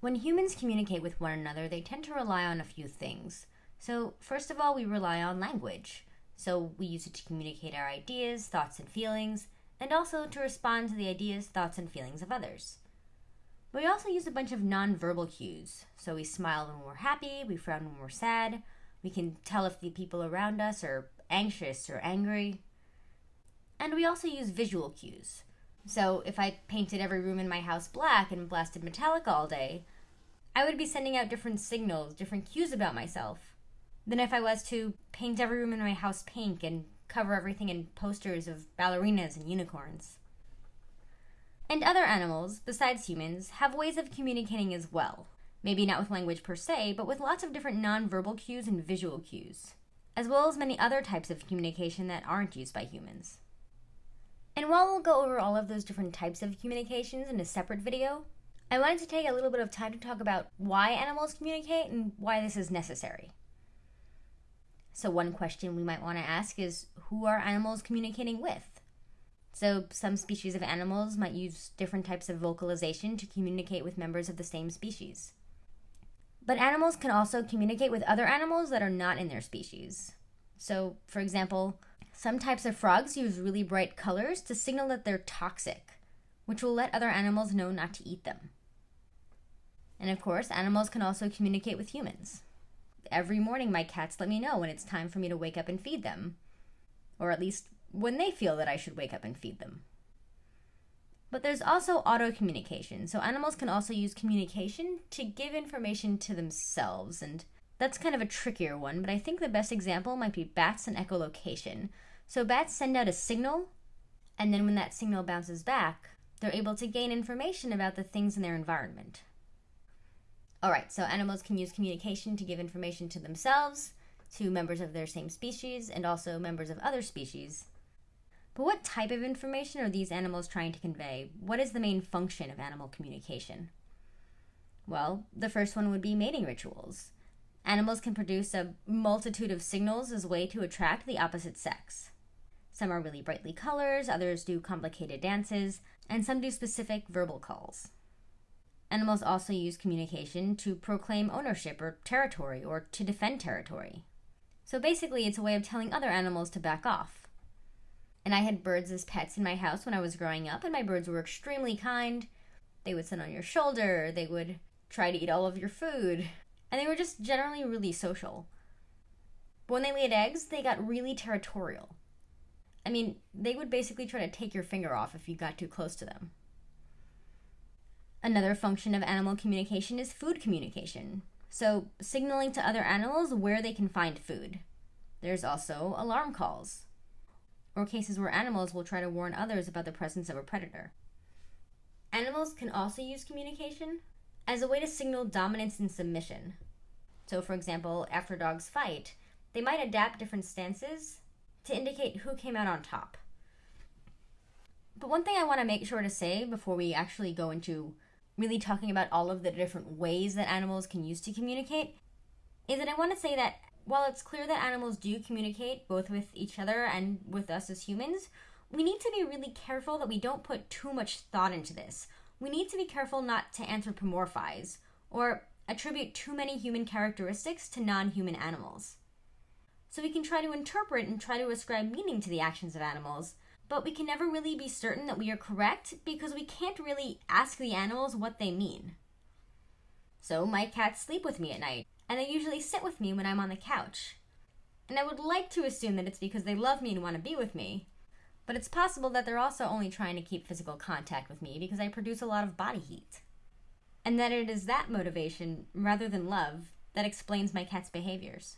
When humans communicate with one another, they tend to rely on a few things. So, first of all, we rely on language. So, we use it to communicate our ideas, thoughts, and feelings, and also to respond to the ideas, thoughts, and feelings of others. We also use a bunch of nonverbal cues. So, we smile when we're happy, we frown when we're sad, we can tell if the people around us are anxious or angry. And we also use visual cues. So if I painted every room in my house black and blasted Metallica all day, I would be sending out different signals, different cues about myself than if I was to paint every room in my house pink and cover everything in posters of ballerinas and unicorns. And other animals, besides humans, have ways of communicating as well. Maybe not with language per se, but with lots of different nonverbal cues and visual cues, as well as many other types of communication that aren't used by humans. And while we'll go over all of those different types of communications in a separate video, I wanted to take a little bit of time to talk about why animals communicate and why this is necessary. So, one question we might want to ask is who are animals communicating with? So, some species of animals might use different types of vocalization to communicate with members of the same species. But animals can also communicate with other animals that are not in their species. So, for example, some types of frogs use really bright colors to signal that they're toxic, which will let other animals know not to eat them. And of course, animals can also communicate with humans. Every morning, my cats let me know when it's time for me to wake up and feed them, or at least when they feel that I should wake up and feed them. But there's also auto communication, so animals can also use communication to give information to themselves, and that's kind of a trickier one, but I think the best example might be bats and echolocation, so bats send out a signal, and then when that signal bounces back, they're able to gain information about the things in their environment. Alright, so animals can use communication to give information to themselves, to members of their same species, and also members of other species. But what type of information are these animals trying to convey? What is the main function of animal communication? Well, the first one would be mating rituals. Animals can produce a multitude of signals as a way to attract the opposite sex. Some are really brightly colors, others do complicated dances, and some do specific verbal calls. Animals also use communication to proclaim ownership or territory or to defend territory. So basically, it's a way of telling other animals to back off. And I had birds as pets in my house when I was growing up, and my birds were extremely kind. They would sit on your shoulder, they would try to eat all of your food, and they were just generally really social. But when they laid eggs, they got really territorial. I mean, they would basically try to take your finger off if you got too close to them. Another function of animal communication is food communication, so signaling to other animals where they can find food. There's also alarm calls, or cases where animals will try to warn others about the presence of a predator. Animals can also use communication as a way to signal dominance and submission. So, for example, after dogs fight, they might adapt different stances to indicate who came out on top. But one thing I want to make sure to say before we actually go into really talking about all of the different ways that animals can use to communicate is that I want to say that while it's clear that animals do communicate both with each other and with us as humans, we need to be really careful that we don't put too much thought into this. We need to be careful not to anthropomorphize or attribute too many human characteristics to non human animals. So we can try to interpret and try to ascribe meaning to the actions of animals, but we can never really be certain that we are correct because we can't really ask the animals what they mean. So my cats sleep with me at night, and they usually sit with me when I'm on the couch. And I would like to assume that it's because they love me and want to be with me, but it's possible that they're also only trying to keep physical contact with me because I produce a lot of body heat. And that it is that motivation, rather than love, that explains my cat's behaviors.